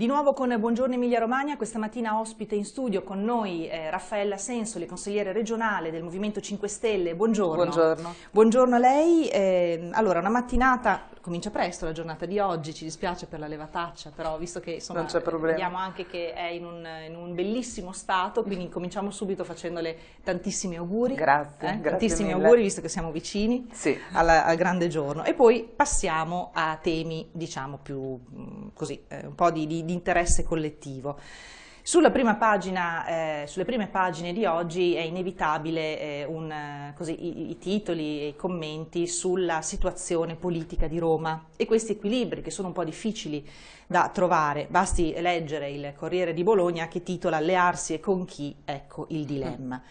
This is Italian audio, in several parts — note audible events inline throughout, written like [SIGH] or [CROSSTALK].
Di nuovo con Buongiorno Emilia Romagna, questa mattina ospite in studio con noi eh, Raffaella Sensoli, consigliere regionale del Movimento 5 Stelle. Buongiorno. Buongiorno. Buongiorno a lei. Eh, allora, una mattinata, comincia presto la giornata di oggi, ci dispiace per la levataccia, però visto che insomma, vediamo anche che è in un, in un, bellissimo stato, quindi cominciamo subito facendole tantissimi auguri. Grazie. Eh? grazie tantissimi mille. auguri, visto che siamo vicini sì. alla, al grande giorno. E poi passiamo a temi, diciamo, più così, eh, un po' di, di di interesse collettivo. Pagina, eh, sulle prime pagine di oggi è inevitabile eh, un, così, i, i, titoli e i commenti sulla situazione politica di Roma e questi equilibri che sono un po' difficili da trovare. Basti leggere il Corriere di Bologna che titola Allearsi e con chi? Ecco il dilemma.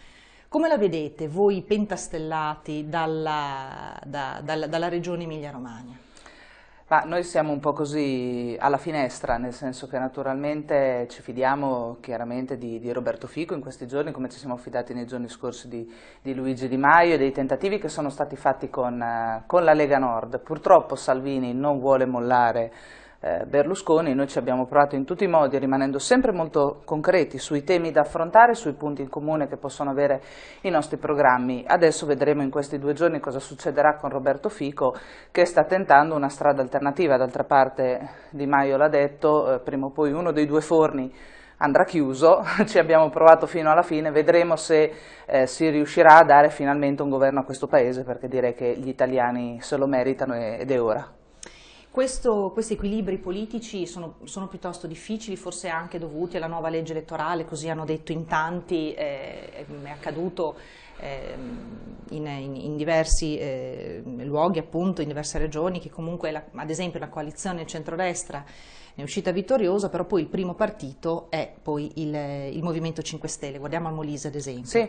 Come la vedete voi pentastellati dalla, da, dalla, dalla regione Emilia-Romagna? Ma noi siamo un po' così alla finestra, nel senso che naturalmente ci fidiamo chiaramente di, di Roberto Fico in questi giorni, come ci siamo fidati nei giorni scorsi di, di Luigi Di Maio e dei tentativi che sono stati fatti con, con la Lega Nord. Purtroppo Salvini non vuole mollare eh, Berlusconi, noi ci abbiamo provato in tutti i modi, rimanendo sempre molto concreti sui temi da affrontare, sui punti in comune che possono avere i nostri programmi. Adesso vedremo in questi due giorni cosa succederà con Roberto Fico, che sta tentando una strada alternativa. D'altra parte Di Maio l'ha detto, eh, prima o poi uno dei due forni andrà chiuso, [LAUGHS] ci abbiamo provato fino alla fine, vedremo se eh, si riuscirà a dare finalmente un governo a questo Paese, perché direi che gli italiani se lo meritano ed è ora. Questo, questi equilibri politici sono, sono, piuttosto difficili, forse anche dovuti alla nuova legge elettorale, così hanno detto in tanti, eh, è accaduto eh, in, in, in, diversi eh, luoghi, appunto, in diverse regioni, che comunque, la, ad esempio, la coalizione centrodestra è uscita vittoriosa, però poi il primo partito è poi il, il Movimento 5 Stelle, guardiamo al Molise ad esempio. Sì.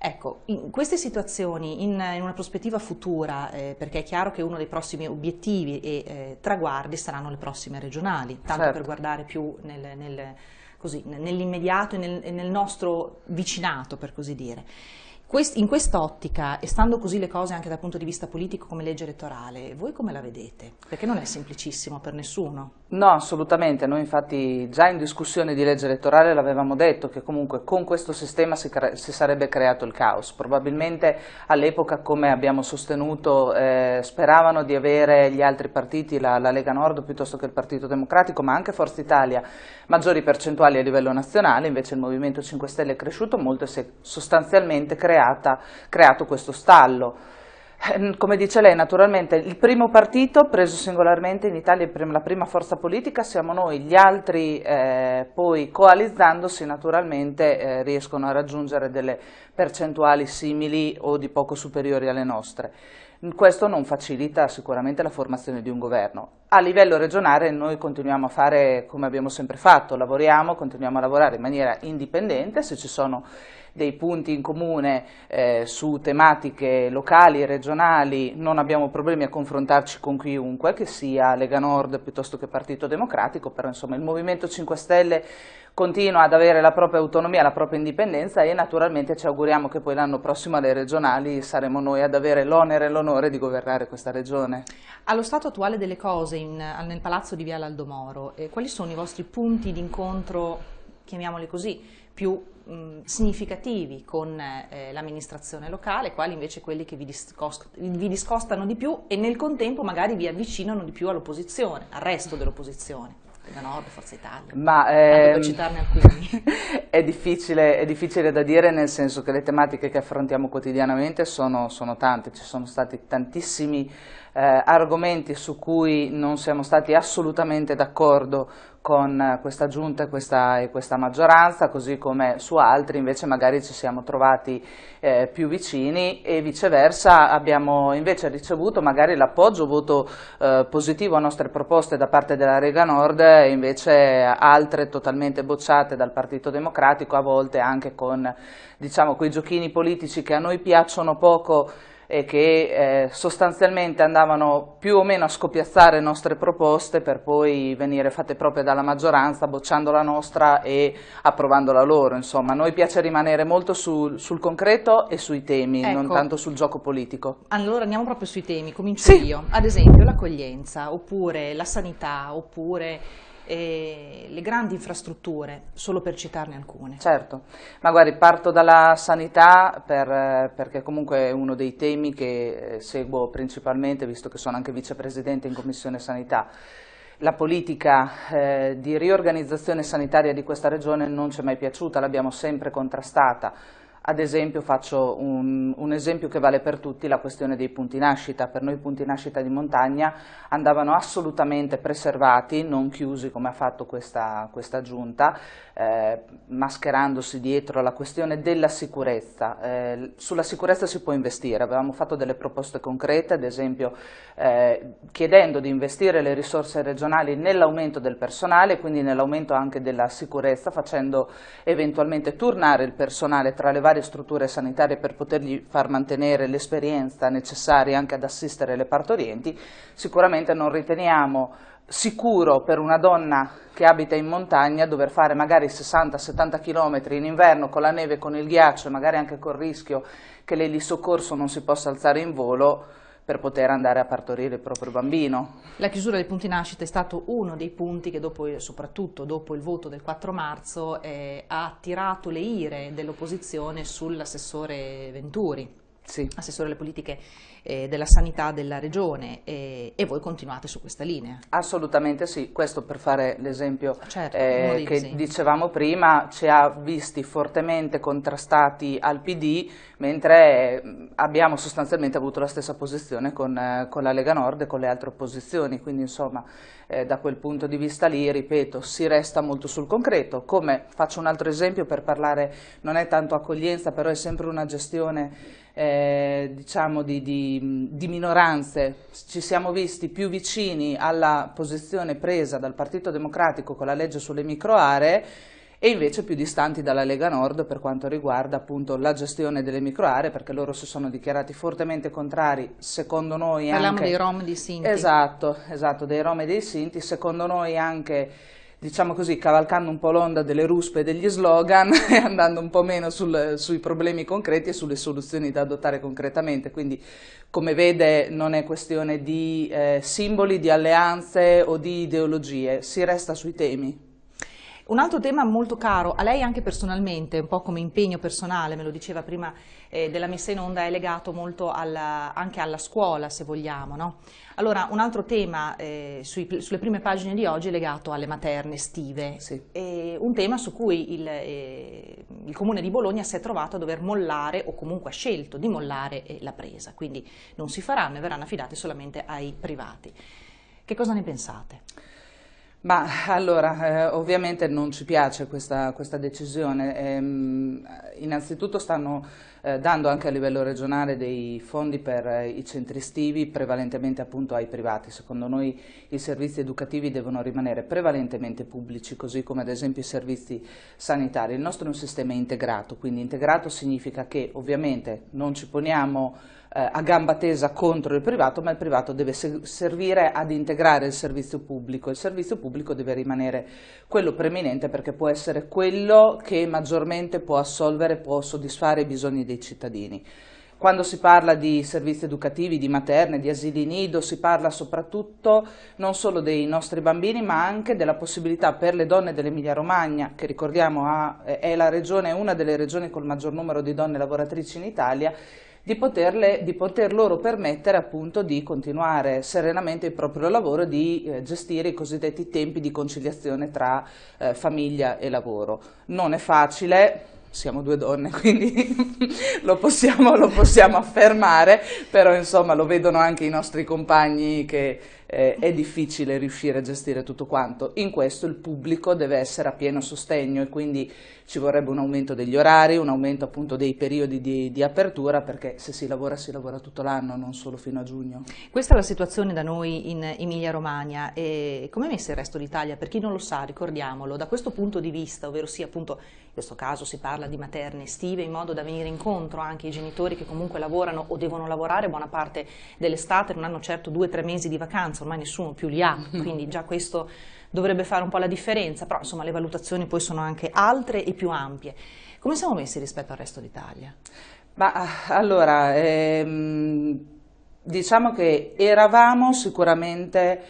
Ecco, in queste situazioni, in, in una prospettiva futura, eh, perché è chiaro che uno dei prossimi obiettivi e eh, traguardi saranno le prossime regionali, tanto certo. per guardare più nel, nel, nell'immediato e nel, nel nostro vicinato, per così dire in quest'ottica, e stando così le cose anche dal punto di vista politico come legge elettorale, voi come la vedete? Perché non è semplicissimo per nessuno. No, assolutamente. Noi infatti già in discussione di legge elettorale l'avevamo detto che comunque con questo sistema si, si sarebbe creato il caos. Probabilmente all'epoca, come abbiamo sostenuto, eh, speravano di avere gli altri partiti, la, la Lega Nord piuttosto che il Partito Democratico, ma anche Forza Italia, maggiori percentuali a livello nazionale, invece il Movimento 5 Stelle è cresciuto molto e si è sostanzialmente creato creata, creato questo stallo. Eh, come dice lei, naturalmente il primo partito preso singolarmente in Italia, la prima forza politica siamo noi, gli altri eh, poi coalizzandosi naturalmente eh, riescono a raggiungere delle percentuali simili o di poco superiori alle nostre. Questo non facilita sicuramente la formazione di un governo. A livello regionale noi continuiamo a fare come abbiamo sempre fatto, lavoriamo, continuiamo a lavorare in maniera indipendente, se ci sono dei punti in comune eh, su tematiche locali e regionali, non abbiamo problemi a confrontarci con chiunque, che sia Lega Nord piuttosto che Partito Democratico, però insomma il Movimento 5 Stelle continua ad avere la propria autonomia, la propria indipendenza e naturalmente ci auguriamo che poi l'anno prossimo alle regionali saremo noi ad avere l'onere e l'onore di governare questa regione. Allo stato attuale delle cose in, nel palazzo di Viale Aldomoro, eh, quali sono i vostri punti d'incontro, chiamiamoli così, più mh, significativi con eh, l'amministrazione locale, quali invece quelli che vi, discost vi, discostano di più e nel contempo magari vi avvicinano di più all'opposizione, al resto dell'opposizione. Lega Nord, Forza Italia. Ma ehm, citarne alcuni. [LAUGHS] è, difficile, è, difficile, da dire nel senso che le tematiche che affrontiamo quotidianamente sono, sono tante, ci sono stati tantissimi eh, argomenti su cui non siamo stati assolutamente d'accordo con questa giunta e questa, e questa, maggioranza, così come su altri invece magari ci siamo trovati eh, più vicini e viceversa abbiamo invece ricevuto magari l'appoggio, voto eh, positivo a nostre proposte da parte della Lega Nord e invece altre totalmente bocciate dal Partito Democratico, a volte anche con diciamo, quei giochini politici che a noi piacciono poco e che eh, sostanzialmente andavano più o meno a scopiazzare nostre proposte per poi venire fatte proprie dalla maggioranza, bocciando la nostra e approvando la loro. Insomma, a noi piace rimanere molto sul, sul concreto e sui temi, ecco. non tanto sul gioco politico. Allora andiamo proprio sui temi, comincio sì. io. Ad esempio l'accoglienza, oppure la sanità, oppure e le grandi infrastrutture, solo per citarne alcune. Certo, ma guardi, parto dalla sanità per, perché comunque è uno dei temi che eh, seguo principalmente, visto che sono anche vicepresidente in Commissione Sanità. La politica eh, di riorganizzazione sanitaria di questa regione non ci è mai piaciuta, l'abbiamo sempre contrastata ad esempio faccio un, un, esempio che vale per tutti, la questione dei punti nascita. Per noi i punti nascita di montagna andavano assolutamente preservati, non chiusi come ha fatto questa, questa giunta, eh, mascherandosi dietro la questione della sicurezza. Eh, sulla sicurezza si può investire, avevamo fatto delle proposte concrete, ad esempio eh, chiedendo di investire le risorse regionali nell'aumento del personale, quindi nell'aumento anche della sicurezza, facendo eventualmente turnare il personale tra le varie varie strutture sanitarie per potergli far mantenere l'esperienza necessaria anche ad assistere le partorienti, sicuramente non riteniamo sicuro per una donna che abita in montagna dover fare magari 60-70 km in inverno con la neve, con il ghiaccio e magari anche col rischio che lei di soccorso non si possa alzare in volo per poter andare a partorire il proprio bambino. La chiusura dei punti nascita è stato uno dei punti che dopo, soprattutto dopo il voto del 4 marzo eh, ha attirato le ire dell'opposizione sull'assessore Venturi sì. assessore alle politiche eh, della sanità della regione e, e, voi continuate su questa linea. Assolutamente sì, questo per fare l'esempio certo, eh, che esempi. dicevamo prima, ci ha visti fortemente contrastati al PD, mentre abbiamo sostanzialmente avuto la stessa posizione con, eh, con la Lega Nord e con le altre opposizioni, quindi insomma eh, da quel punto di vista lì, ripeto, si resta molto sul concreto, come faccio un altro esempio per parlare, non è tanto accoglienza, però è sempre una gestione eh, diciamo di, di, di, minoranze, ci siamo visti più vicini alla posizione presa dal Partito Democratico con la legge sulle microaree e invece più distanti dalla Lega Nord per quanto riguarda appunto la gestione delle microaree perché loro si sono dichiarati fortemente contrari secondo noi Parliamo anche... dei Rom e dei Sinti. Esatto, esatto, dei Rom e dei Sinti, secondo noi anche diciamo così, cavalcando un po' l'onda delle ruspe e degli slogan [LAUGHS] e andando un po' meno sul, sui problemi concreti e sulle soluzioni da adottare concretamente. Quindi, come vede, non è questione di eh, simboli, di alleanze o di ideologie, si resta sui temi. Un altro tema molto caro a lei anche personalmente, un po' come impegno personale, me lo diceva prima eh, della messa in onda, è legato molto alla, anche alla scuola, se vogliamo. No? Allora, un altro tema eh, sui, sulle prime pagine di oggi è legato alle materne estive, sì. un tema su cui il, eh, il, Comune di Bologna si è trovato a dover mollare, o comunque ha scelto di mollare eh, la presa, quindi non si faranno e verranno affidate solamente ai privati. Che cosa ne pensate? Ma allora, eh, ovviamente non ci piace questa, questa decisione. Ehm, innanzitutto stanno eh, dando anche a livello regionale dei fondi per eh, i centri estivi, prevalentemente appunto ai privati. Secondo noi i servizi educativi devono rimanere prevalentemente pubblici, così come ad esempio i servizi sanitari. Il nostro è un sistema integrato, quindi integrato significa che ovviamente non ci poniamo eh, a gamba tesa contro il privato, ma il privato deve servire ad integrare il servizio pubblico. Il servizio pubblico deve rimanere quello preeminente perché può essere quello che maggiormente può assolvere, può soddisfare i bisogni dei cittadini. Quando si parla di servizi educativi, di materne, di asili nido, si parla soprattutto non solo dei nostri bambini, ma anche della possibilità per le donne dell'Emilia Romagna, che ricordiamo ha, è regione, una delle regioni con il maggior numero di donne lavoratrici in Italia, di, poterle, di poter loro permettere appunto di continuare serenamente il proprio lavoro e di eh, gestire i cosiddetti tempi di conciliazione tra eh, famiglia e lavoro. Non è facile, siamo due donne, [LAUGHS] quindi lo, possiamo, lo, possiamo, affermare, però insomma lo vedono anche i nostri compagni che eh, è difficile riuscire a gestire tutto quanto. In questo il pubblico deve essere a pieno sostegno e quindi ci vorrebbe un aumento degli orari, un aumento appunto dei periodi di, di apertura perché se si lavora si lavora tutto l'anno, non solo fino a giugno. Questa è la situazione da noi in Emilia Romagna e come è messo il resto d'Italia? Per chi non lo sa, ricordiamolo, da questo punto di vista, ovvero sia appunto in questo caso si parla di materne estive in modo da venire incontro anche ai genitori che comunque lavorano o devono lavorare buona parte dell'estate, non hanno certo due o tre mesi di vacanza, ormai nessuno più li ha, [LAUGHS] quindi già questo dovrebbe fare un po' la differenza, però insomma le valutazioni poi sono anche altre e più ampie. Come siamo messi rispetto al resto d'Italia? Ma allora, ehm, diciamo che eravamo sicuramente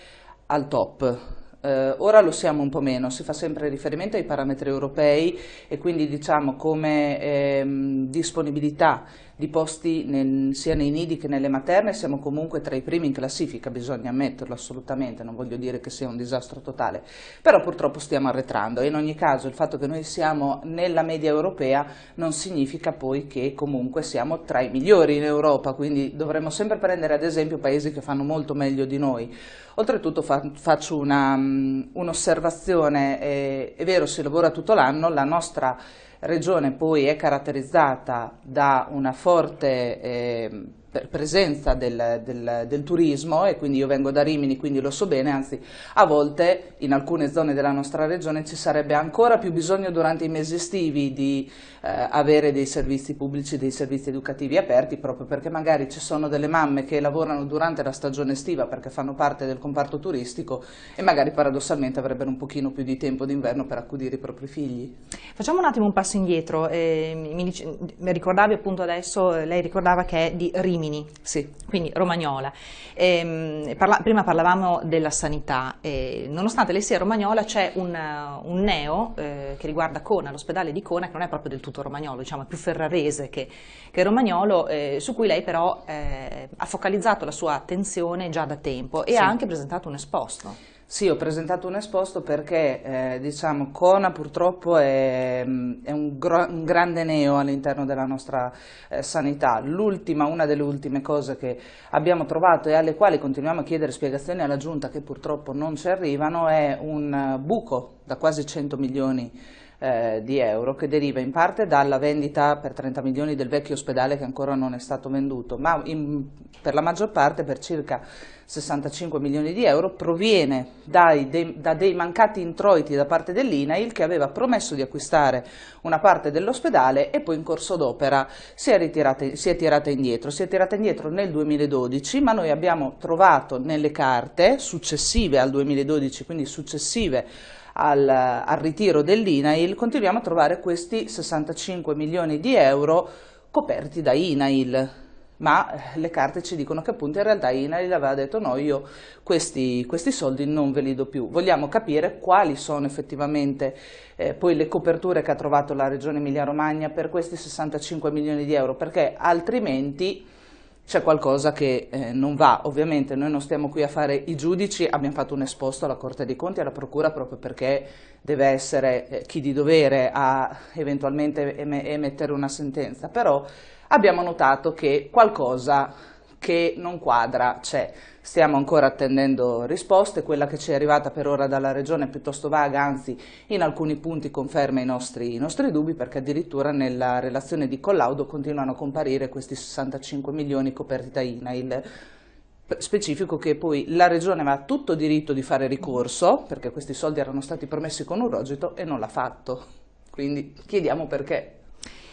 al top, eh, ora lo siamo un po' meno, si fa sempre riferimento ai parametri europei e quindi diciamo come ehm, disponibilità di posti nel, sia nei nidi che nelle materne siamo comunque tra i primi in classifica, bisogna ammetterlo assolutamente, non voglio dire che sia un disastro totale, però purtroppo stiamo arretrando e in ogni caso il fatto che noi siamo nella media europea non significa poi che comunque siamo tra i migliori in Europa, quindi dovremmo sempre prendere ad esempio paesi che fanno molto meglio di noi. Oltretutto fa, faccio mm, un'osservazione, un è vero si lavora tutto l'anno, la nostra regione poi è caratterizzata da una forte eh, presenza del, del, del, turismo e quindi io vengo da Rimini, quindi lo so bene, anzi a volte in alcune zone della nostra regione ci sarebbe ancora più bisogno durante i mesi estivi di eh, avere dei servizi pubblici, dei servizi educativi aperti proprio perché magari ci sono delle mamme che lavorano durante la stagione estiva perché fanno parte del comparto turistico e magari paradossalmente avrebbero un pochino più di tempo d'inverno per accudire i propri figli. Facciamo un attimo un passo indietro, eh, mi, mi ricordavi appunto adesso, lei ricordava che è di Rimini Rimini, sì. quindi Romagnola. Ehm, parla, prima parlavamo della sanità, e nonostante lei sia romagnola c'è un, un, neo eh, che riguarda Cona, l'ospedale di Cona, che non è proprio del tutto romagnolo, diciamo è più ferrarese che, che romagnolo, eh, su cui lei però eh, ha focalizzato la sua attenzione già da tempo e sì. ha anche presentato un esposto. Sì, ho presentato un esposto perché eh, diciamo, Cona purtroppo è, è un, un, grande neo all'interno della nostra eh, sanità. L'ultima, una delle ultime cose che abbiamo trovato e alle quali continuiamo a chiedere spiegazioni alla Giunta che purtroppo non ci arrivano è un buco da quasi 100 milioni eh, di euro che deriva in parte dalla vendita per 30 milioni del vecchio ospedale che ancora non è stato venduto, ma in, per la maggior parte per circa 65 milioni di euro proviene dai, dei, da dei mancati introiti da parte dell'INAIL che aveva promesso di acquistare una parte dell'ospedale e poi in corso d'opera si, si, è tirata indietro. Si è tirata indietro nel 2012 ma noi abbiamo trovato nelle carte successive al 2012, quindi successive al, al ritiro dell'INAIL, continuiamo a trovare questi 65 milioni di euro coperti da INAIL ma eh, le carte ci dicono che appunto in realtà INAIL aveva detto no, io questi, questi soldi non ve li do più. Vogliamo capire quali sono effettivamente eh, poi le coperture che ha trovato la Regione Emilia-Romagna per questi 65 milioni di euro, perché altrimenti c'è qualcosa che eh, non va. Ovviamente noi non stiamo qui a fare i giudici, abbiamo fatto un esposto alla Corte dei Conti e alla Procura proprio perché deve essere eh, chi di dovere a eventualmente em emettere una sentenza, però abbiamo notato che qualcosa che non quadra c'è. Stiamo ancora attendendo risposte, quella che ci è arrivata per ora dalla Regione è piuttosto vaga, anzi in alcuni punti conferma i nostri, i nostri dubbi perché addirittura nella relazione di collaudo continuano a comparire questi 65 milioni coperti da INAIL specifico che poi la Regione aveva tutto diritto di fare ricorso perché questi soldi erano stati promessi con un rogito e non l'ha fatto, quindi chiediamo perché.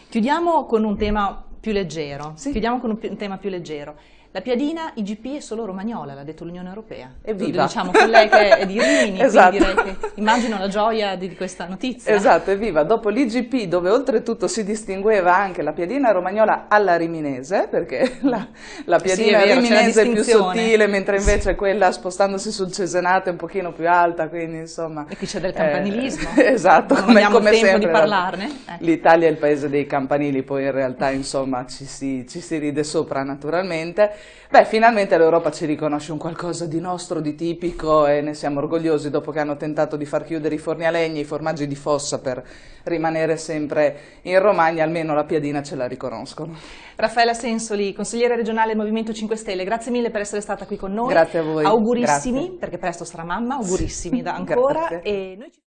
Chiudiamo con un tema più leggero, sì. chiudiamo con un, un tema più leggero. La piadina IGP è solo romagnola, l'ha detto l'Unione Europea. Evviva! Diciamo con lei che è di Rimini, [LAUGHS] esatto. che immagino la gioia di questa notizia. Esatto, evviva! Dopo l'IGP, dove oltretutto si distingueva anche la piadina romagnola alla riminese, perché [LAUGHS] la, la piadina sì, vero, riminese è più sottile, mentre invece quella spostandosi sul Cesenate è un pochino più alta, quindi insomma... E qui c'è del campanilismo. Eh, [LAUGHS] esatto, non abbiamo come tempo sempre, di parlarne. Eh. L'Italia è il paese dei campanili, poi in realtà insomma ci si, ci si ride sopra naturalmente. Beh, finalmente l'Europa ci riconosce un qualcosa di nostro, di tipico e ne siamo orgogliosi dopo che hanno tentato di far chiudere i forni a legna, i formaggi di fossa per rimanere sempre in Romagna, almeno la piadina ce la riconoscono. Raffaella Sensoli, consigliere regionale del Movimento 5 Stelle, grazie mille per essere stata qui con noi. Grazie a voi. Augurissimi, grazie. perché presto sarà mamma, augurissimi da [LAUGHS] ancora.